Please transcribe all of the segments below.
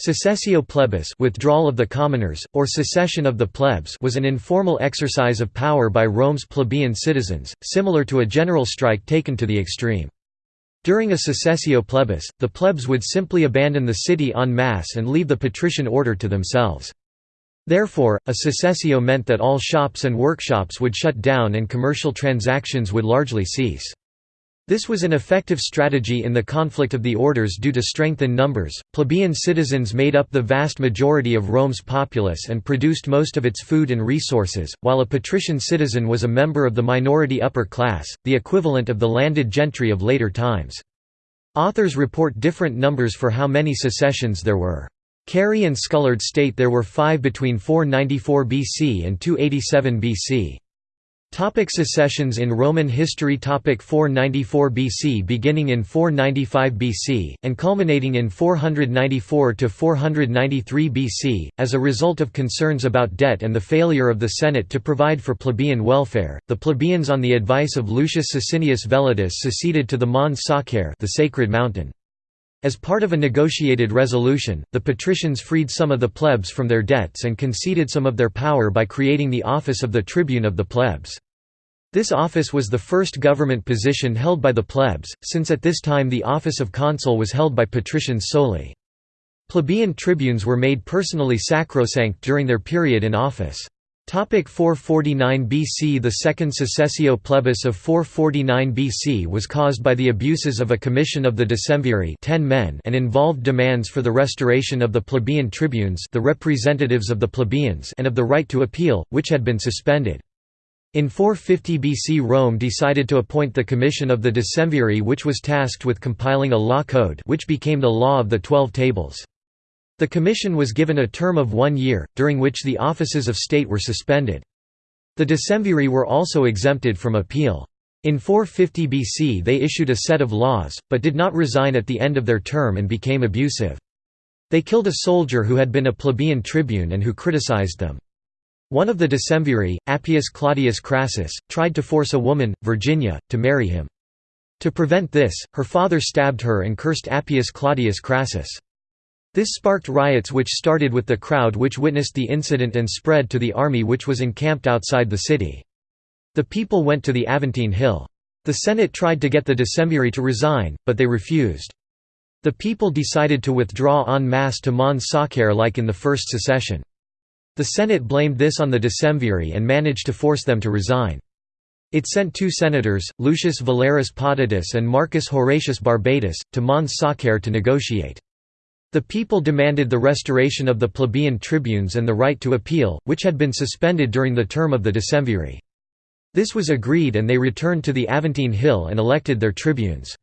Secessio plebis withdrawal of the commoners, or secession of the plebs was an informal exercise of power by Rome's plebeian citizens, similar to a general strike taken to the extreme. During a secessio plebis, the plebs would simply abandon the city en masse and leave the patrician order to themselves. Therefore, a secessio meant that all shops and workshops would shut down and commercial transactions would largely cease. This was an effective strategy in the conflict of the orders due to strength in numbers. Plebeian citizens made up the vast majority of Rome's populace and produced most of its food and resources, while a patrician citizen was a member of the minority upper class, the equivalent of the landed gentry of later times. Authors report different numbers for how many secessions there were. Cary and Scullard state there were five between 494 BC and 287 BC. Topic secessions in Roman history Topic 494 BC Beginning in 495 BC, and culminating in 494 to 493 BC, as a result of concerns about debt and the failure of the Senate to provide for plebeian welfare, the plebeians on the advice of Lucius Sicinius Vellutus seceded to the Mons Sacer the sacred mountain. As part of a negotiated resolution, the patricians freed some of the plebs from their debts and conceded some of their power by creating the office of the tribune of the plebs. This office was the first government position held by the plebs, since at this time the office of consul was held by patricians solely. Plebeian tribunes were made personally sacrosanct during their period in office. Topic 449 BC The second secessio plebis of 449 BC was caused by the abuses of a commission of the decemviri 10 men and involved demands for the restoration of the plebeian tribunes the representatives of the plebeians and of the right to appeal, which had been suspended. In 450 BC Rome decided to appoint the Commission of the Decemviri which was tasked with compiling a law code which became the Law of the Twelve Tables. The commission was given a term of one year, during which the offices of state were suspended. The decemviri were also exempted from appeal. In 450 BC they issued a set of laws, but did not resign at the end of their term and became abusive. They killed a soldier who had been a plebeian tribune and who criticized them. One of the decemviri, Appius Claudius Crassus, tried to force a woman, Virginia, to marry him. To prevent this, her father stabbed her and cursed Appius Claudius Crassus. This sparked riots which started with the crowd which witnessed the incident and spread to the army which was encamped outside the city. The people went to the Aventine Hill. The Senate tried to get the decemviri to resign, but they refused. The people decided to withdraw en masse to Mons Sacer like in the first secession. The Senate blamed this on the decemviri and managed to force them to resign. It sent two senators, Lucius Valerius Potitus and Marcus Horatius Barbatus, to Mons Sacer to negotiate. The people demanded the restoration of the plebeian tribunes and the right to appeal, which had been suspended during the term of the decemviri. This was agreed and they returned to the Aventine Hill and elected their tribunes.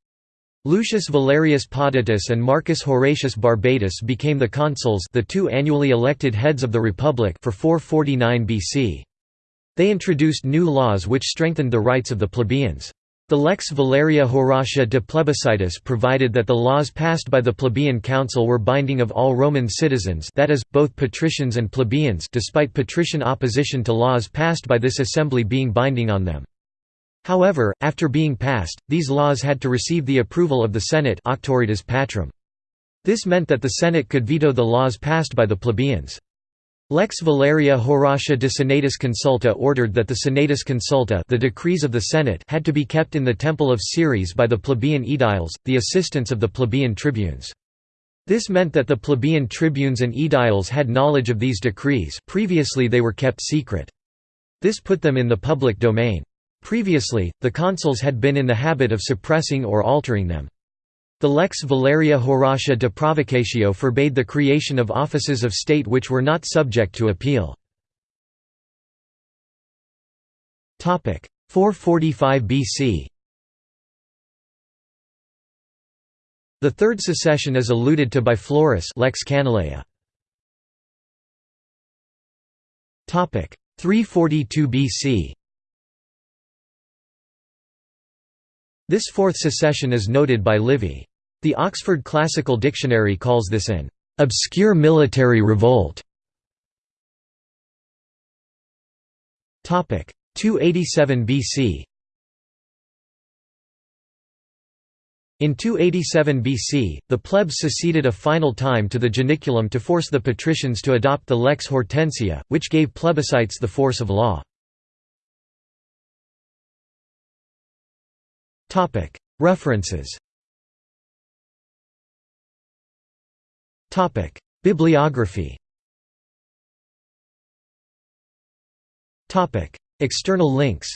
Lucius Valerius Potitus and Marcus Horatius Barbatus became the consuls the two annually elected heads of the Republic for 449 BC. They introduced new laws which strengthened the rights of the plebeians. The Lex Valeria Horatia de Plebiscitis provided that the laws passed by the plebeian council were binding of all Roman citizens that is, both patricians and plebeians despite patrician opposition to laws passed by this assembly being binding on them. However, after being passed, these laws had to receive the approval of the Senate patrum. This meant that the Senate could veto the laws passed by the plebeians. Lex Valeria Horatia de Senatus Consulta ordered that the Senatus Consulta the decrees of the Senate had to be kept in the Temple of Ceres by the plebeian aediles, the assistants of the plebeian tribunes. This meant that the plebeian tribunes and aediles had knowledge of these decrees previously they were kept secret. This put them in the public domain. Previously, the consuls had been in the habit of suppressing or altering them. The Lex Valeria Horatia de Provocatio forbade the creation of offices of state which were not subject to appeal. 445 BC The third secession is alluded to by Florus Lex Canuleia. 342 BC This fourth secession is noted by Livy. The Oxford Classical Dictionary calls this an obscure military revolt. 287 BC In 287 BC, the plebs seceded a final time to the Janiculum to force the patricians to adopt the lex Hortensia, which gave plebiscites the force of law. References. Topic. Bibliography. Topic. External links